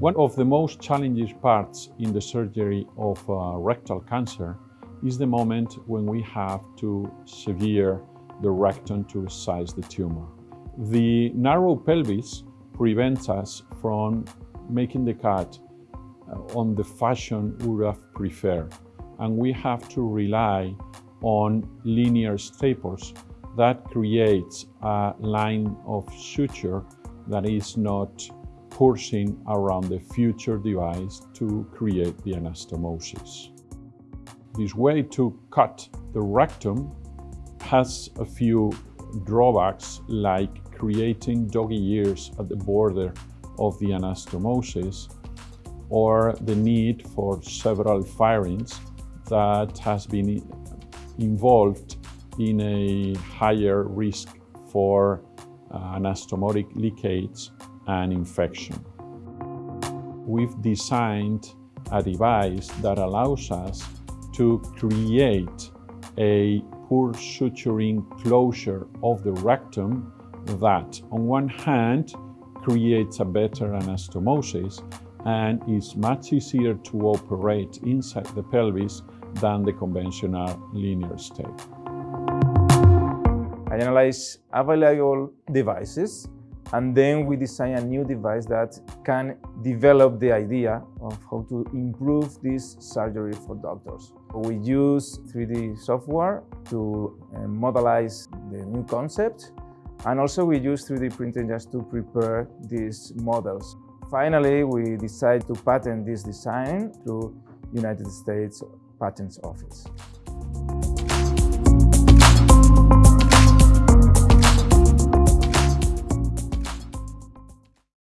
One of the most challenging parts in the surgery of uh, rectal cancer is the moment when we have to severe the rectum to resize the tumor. The narrow pelvis prevents us from making the cut uh, on the fashion we would have preferred. And we have to rely on linear staples that creates a line of suture that is not coursing around the future device to create the anastomosis. This way to cut the rectum has a few drawbacks like creating doggy ears at the border of the anastomosis or the need for several firings that has been involved in a higher risk for Uh, anastomotic leakage and infection. We've designed a device that allows us to create a purse-string closure of the rectum that, on one hand, creates a better anastomosis and is much easier to operate inside the pelvis than the conventional linear staple. Analyze available devices and then we design a new device that can develop the idea of how to improve this surgery for doctors. We use 3D software to uh, modelize the new concept and also we use 3D printing just to prepare these models. Finally, we decide to patent this design through United States Patents Office.